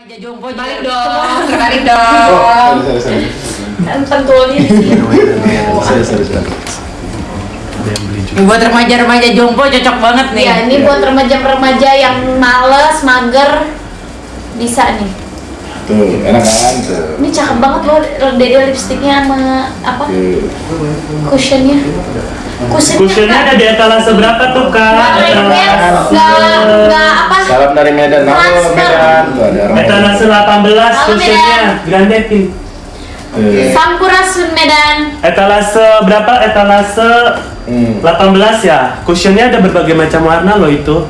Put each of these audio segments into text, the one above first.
Remaja jompo Balik dong, balik Oh, dong. sorry, sorry. Kan pentulnya di sini. Buat remaja-remaja jompo cocok banget nih. Ya, ini buat remaja-remaja yang males, mager, bisa nih. Tuh, enak kan? Tuh. Ini cakep banget loh, dede lipstiknya sama apa? Tuh. Cushionnya. Cushionnya Kusennya ada di etalase berapa tuh kak? Nggak lengket, nggak nggak apa? Salam dari Medan. Halo. Medan. Tuh ada orang. Etalase 18 Halo, kusennya. Medan. Grandetin. Tuh. Sampurasun Medan. Etalase berapa? Etalase Hmm. 18 ya. Kusennya ada berbagai macam warna loh itu.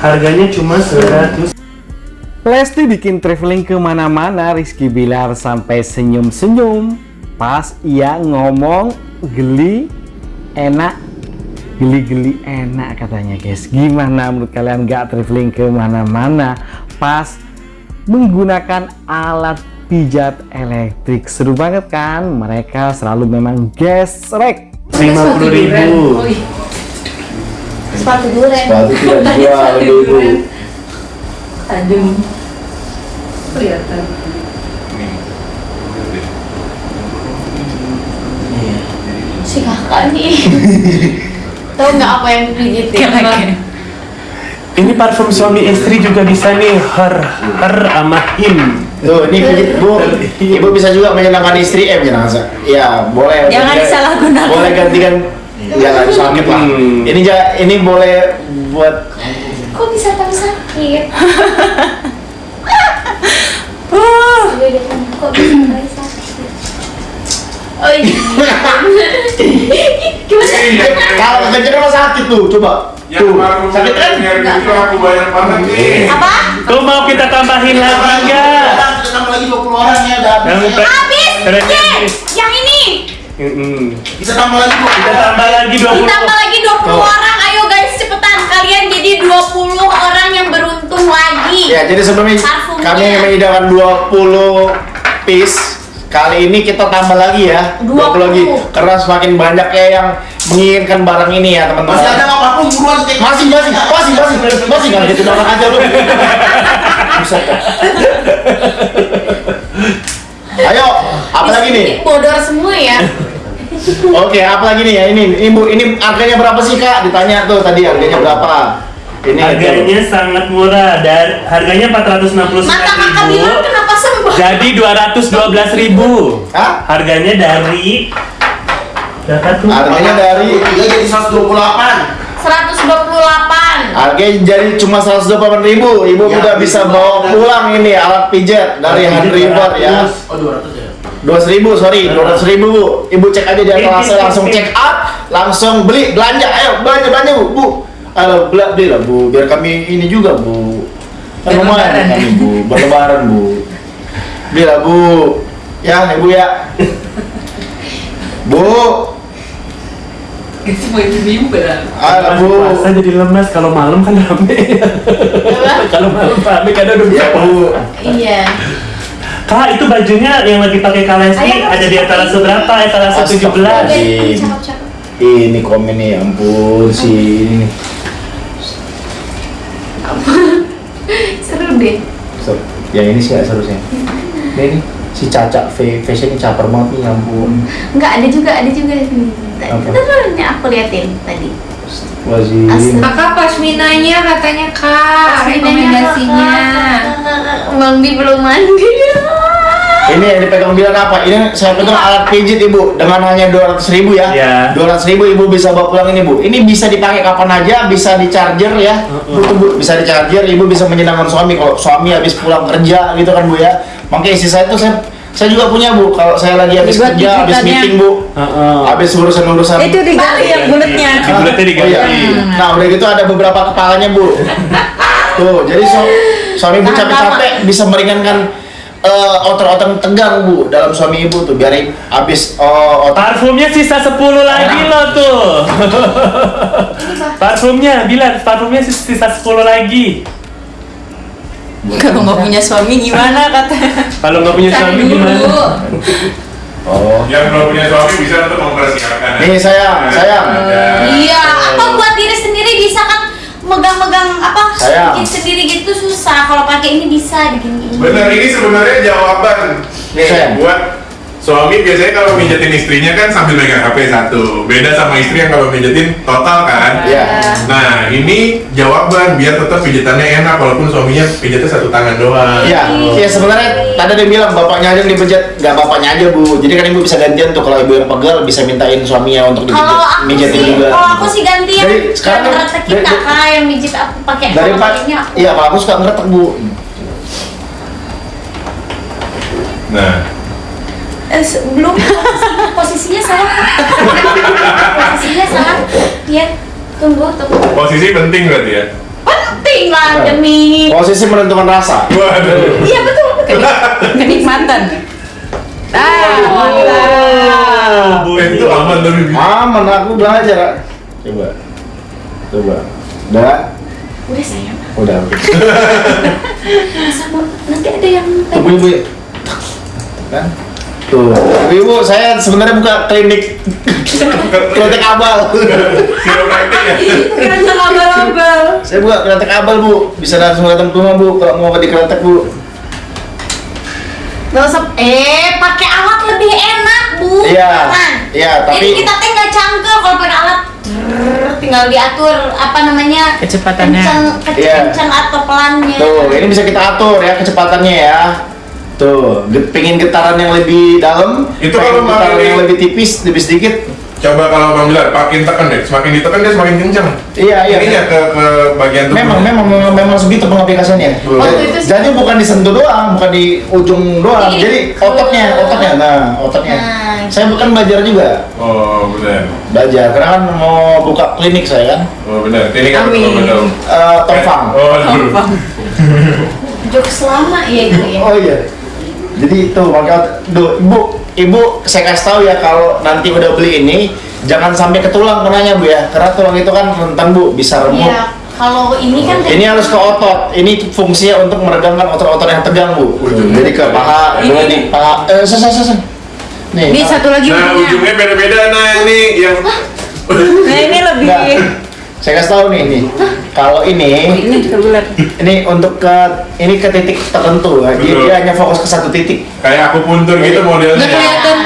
Harganya cuma 100 Lesti bikin traveling ke mana-mana Rizky Bilar sampai senyum-senyum. Pas ia ngomong geli enak geli-geli enak katanya guys. Gimana menurut kalian gak traveling ke mana-mana? Pas menggunakan alat pijat elektrik. Seru banget kan? Mereka selalu memang gesrek 50 ribu. Sepatu duren. Sepatu tidak dijual dulu. Tajam. Kelihatan. Si kakak nih. Tahu nggak apa yang dipijitin? Ini parfum suami istri juga bisa nih her her sama him. Tuh, ini pijit bu, ibu bisa juga menyenangkan istri, eh menyenangkan, ya boleh. Jangan disalahgunakan. Boleh gantikan, jangan sakit lah. Hmm. Ini ini boleh buat Kok bisa tahu sakit? Uh, Beda kan, Kok bisa? Oh iya. Kalau kekejar rumah sakit tuh, coba. Yang Tuh, sakit kan? gitu aku banyak banget nih. Apa? Tuh mau kita tambahin lagi enggak? Kita tambah lagi 20 orang ya, udah Yang habis. ya. Habis. yang ini. Kita tambah lagi. Kita tambah lagi 20 Ditambah lagi 20 Tuh. orang. Ayo guys, cepetan kalian jadi 20 orang yang beruntung lagi. Ya, jadi sebelumnya kami menyediakan 20 piece. Kali ini kita tambah lagi ya, 20, 20. lagi. Karena semakin banyak ya yang menginginkan barang ini ya, teman-teman. Masih ada nggak parfum buruan cek. Masih, masih, masih, masih, masih kan gitu doang aja lu. Dah. Ayo, apa lagi nih? Bodor semua ya. Oke, apa lagi nih ya? Ini, ini Bu, ini harganya berapa sih Kak? Ditanya tuh tadi harganya berapa? Ini Harganya sangat murah dan harganya 469 Mata kakak bilang kenapa? Jadi 212 ribu. Hah? Harganya dari berapa tuh? Harganya dari Tiga jadi 128. 128. Harganya jadi cuma 128 ribu. Ibu Ya, udah bisa bawa pulang ini alat pijat dari Hand River ya. Oh 200 ya. 200 ribu, sorry, 200 ribu bu. Ibu cek aja di atas langsung check out, langsung beli, belanja, ayo belanja belanja bu, bu. Ayo beli, beli lah bu, biar kami ini juga bu. Kan lumayan kami bu, berlebaran bu. Beli lah bu, ya ibu ya. Bu, semua ibu-ibu kan. ayo bu. Puasa jadi lemas kalau malam kan rame. kalau malam rame kan udah bisa Ya bu, Iya. Kak, itu bajunya yang lagi pakai Kalesti ada di etalase berapa? Etalase 17. Astagfirullah. Oke, cakep-cakep. ini komen nih, ya ampun si ini. nih. Seru deh. So, yang ini sih gak seharusnya. Si Caca fa- fashion caper banget nih, ya ampun. Enggak ada juga, ada juga? Tadi nih aku liatin tadi. Wazim. Kakak pasminanya katanya kak rekomendasinya. Mandi belum mandi. Ini yang dipegang bilang apa? Ini saya pegang alat pijit ibu dengan hanya 200 ribu ya. Iya. 200 ribu ibu bisa bawa pulang ini bu. Ini bisa dipakai kapan aja, bisa di charger ya. Bu, bu, bisa di charger, ibu bisa menyenangkan suami kalau suami habis pulang kerja gitu kan bu ya. Makanya isi saya itu saya saya juga punya bu. Kalau saya lagi habis Dibuat kerja, habis meeting bu, Heeh. habis urusan urusan. Itu diganti yang bulatnya. Di bulatnya Oh iya. diganti. Nah udah gitu ada beberapa kepalanya bu. Tuh jadi su suami Tahan capek-capek bisa meringankan eh, otot-otot tegang bu dalam suami ibu tuh biar habis oh, otot Parfumnya sisa 10 lagi loh tuh. parfumnya, bilang parfumnya sis- sisa 10 lagi. Kalau nggak punya suami gimana kata? Kalau nggak punya suami gimana? oh Yang belum punya suami bisa untuk mempersiapkan. nih sayang sayang Ada. Iya, atau buat diri sendiri bisa kan megang-megang apa Sayang. bikin sendiri gitu susah kalau pakai ini bisa bikin ini Bener, ini sebenarnya jawaban nih Sayang. buat suami biasanya kalau mijetin istrinya kan sambil megang HP satu. Beda sama istri yang kalau mijetin total kan. Iya. Nah, ini jawaban biar tetap pijatannya enak walaupun suaminya pijatnya satu tangan doang. Iya, iya sebenarnya tadi ada yang bilang bapaknya aja yang dipijat, nggak bapaknya aja bu. Jadi kan ibu bisa gantian tuh kalau ibu yang pegel bisa mintain suaminya untuk kalau dipijat, aku mijetin sih juga. kalau aku sih ganti yang Dari- sekarang kan- ngeretek kita dari- kak yang mijit aku pakai Dari kalau pak, aku iya kalau aku suka ngeretek bu. Nah, Eh, belum posisi- posisinya salah posisinya salah ya tunggu tunggu posisi penting berarti ya. penting lah demi Posisi menentukan rasa. Waduh. iya betul betul Kenikmatan. Ah, mantap. Eh, itu aman tapi. Aman aku belajar. Coba, coba. Udah, udah sayang udah. oke. sama nanti ada yang Tunggu ibu. Kan? Tuh, ibu saya sebenarnya buka klinik klinik abal. Ya. sama abal-abal saya buka klinik abal bu, bisa langsung datang ke rumah bu kalau mau di klinik bu. Gak usah, eh pakai alat lebih enak bu Iya, Nah, iya, tapi- Jadi kita teh nggak cangkel kalau pakai alat Tinggal diatur apa namanya Kecepatannya. Kencang, Iya. kencang atau pelannya Tuh, ini bisa kita atur ya kecepatannya ya. Tuh, pengen getaran yang lebih dalam, Itu kalau getaran yang lebih tipis, lebih sedikit. Coba kalau Bang Bilar, makin tekan deh. Semakin ditekan dia semakin kencang. Iya, iya. Ininya ke ke bagian tubuh. Memang, memang, memang, memang segitu pengaplikasiannya. Itu Jadi bukan disentuh doang, bukan di ujung doang. Ini- Jadi ototnya, ototnya. Nah, ototnya. Nah. Saya bukan belajar juga, Oh, benar. belajar. Karena kan mau buka klinik saya kan, Oh, benar. Ini kan Amin. betul betul. Eh Tongfang. Oh, aduh. Jokes lama ya itu ya Oh iya. Jadi itu makanya Duh, ibu, ibu saya kasih tahu ya kalau nanti udah beli ini jangan sampai ke tulang kenanya bu ya, karena tulang itu kan rentan bu bisa remuk. Iya kalau ini kan Ini harus ke otot. Ini fungsinya untuk meregangkan otot-otot yang tegang bu. Jadi ke paha, Ini- di paha. Eh, selesai, selesai. Nih. Ini satu lagi Nah, ujungnya. ujungnya beda-beda. Nah, ini yang Nah, ini lebih. Nah, saya kasih tahu nih, nih. Kalau ini, Ini juga bulat. ini untuk ke ini ke titik tertentu. Dia, Betul. dia hanya fokus ke satu titik. kayak aku puntur gitu modelnya. Nggak kelihatan.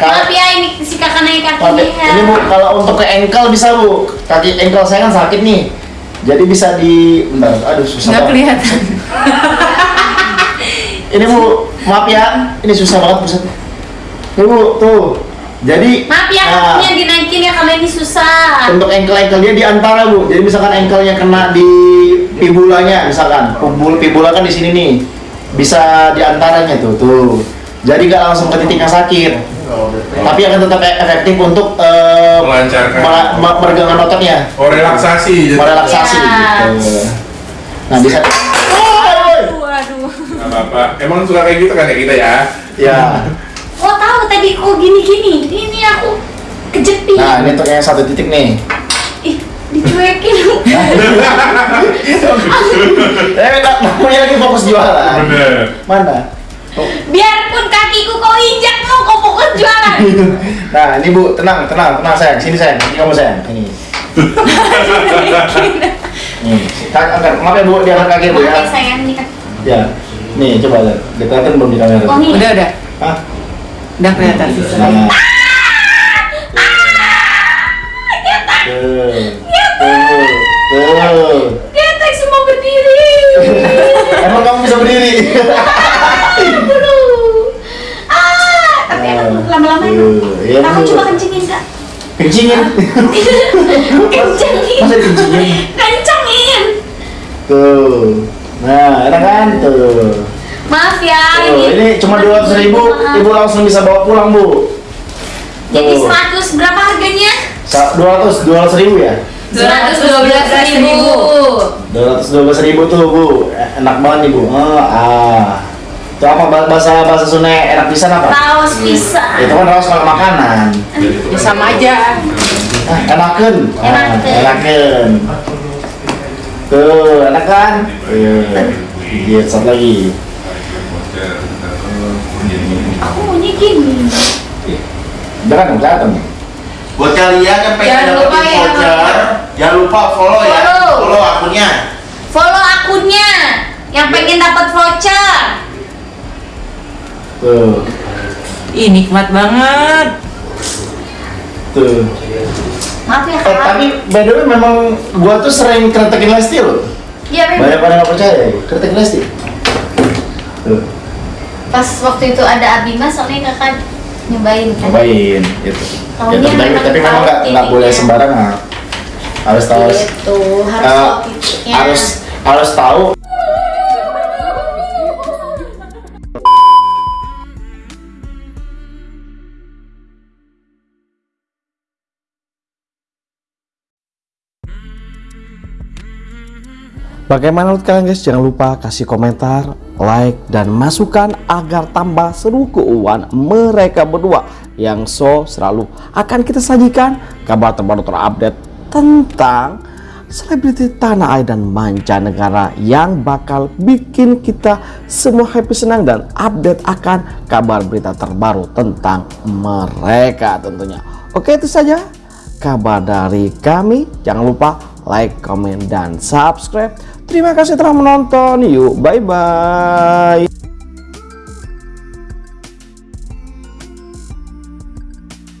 Maaf ya ini si kakak naik Oke, kakinya ini bu, kalau untuk ke ankle bisa bu. Kaki ankle saya kan sakit nih. Jadi bisa di, bentar, aduh susah Nggak kelihatan. Ini bu, maaf ya, ini susah banget pusat. Ini bu, tuh. Jadi, Maaf ya nah, kakinya dinaikin ya kalau ini susah untuk ankle-ankle dia di antara bu. Jadi misalkan ankle-nya kena di fibulanya, misalkan fibula, fibula kan di sini nih, bisa di antaranya tuh, tuh. Jadi nggak langsung ke titik yang sakit, tapi akan tetap e- efektif untuk eh, Melancarkan. me- ototnya. Oh, relaksasi. Jadi. merelaksasi Ya. gitu. Nah bisa. Aduh, aduh. Apa-apa. Emang suka kayak gitu kan ya kita ya? Ya. Oh tadi kok gini-gini. Ini aku kejepit. Nah ini untuk yang satu titik nih. Ih, dicuekin. Eh nak namanya lagi fokus jualan. Bener. Mana? Oh. Biarpun kakiku kau injak mau kau fokus jualan. Nah ini bu tenang tenang tenang sayang sini sayang ini kamu sayang ini. Nih, angkat maaf ya bu diangkat kaki bu Maaf ya ya. sayang ini kan. Ya. Nih coba lihat dekatan belum di kamera. Oh nih. Udah, udah. Hah? Udah kelihatan. Nah. Tuh. Tuh. Tuh. Ketek semua berdiri. Emang kamu bisa berdiri? Ah, tapi emang lama-lama Kamu Bu. coba kencingin kak. Kencingin. kencangin. Masa dikencingin? Kencangin. Tuh. Nah, enak kan? Tuh. Maaf ya Tuh, ini cuma dua ratus ribu, Maaf. ibu langsung bisa bawa pulang bu. Jadi. 100 berapa harganya? Dua ratus, dua ratus ribu ya? 212 ribu. Dua ratus dua belas ribu tuh bu, enak banget nih bu. Oh, ah. Itu apa bah- bahasa bahasa Sunda enak pisan apa? Raos pisang. Itu kan raos kalau makanan. Ya sama aja. Ah, enaken. Ah, Enakeun. enaken. Tuh, enak kan? Iya. Lihat satu lagi. Aku maunya gini. Udah kan, kelihatan. Buat kalian yang pengen Jangan lupa ya, voucher, jangan lupa follow ya, Follow. follow akunnya. Follow akunnya yang pengen dapat voucher. Tuh, Ih nikmat banget. tuh. Maaf ya Eh, kak. tapi by the way memang gua tuh sering kritikin Lesti loh. Iya memang. Banyak pada nggak percaya ya, kritikin Lesti. Tuh, Pas waktu itu ada Abima soalnya kakak nyobain kan. cobain gitu. Ya, tapi, tapi, memang tapi memang nggak nggak boleh titiknya. sembarangan. Harus tahu. Gitu, harus titiknya. harus harus tahu Bagaimana menurut kalian guys? Jangan lupa kasih komentar, like, dan masukan agar tambah seru keuangan mereka berdua yang so selalu akan kita sajikan kabar terbaru terupdate tentang selebriti tanah air dan mancanegara yang bakal bikin kita semua happy senang dan update akan kabar berita terbaru tentang mereka tentunya. Oke itu saja kabar dari kami. Jangan lupa like, comment, dan subscribe. Terima kasih telah menonton. Yuk, bye-bye.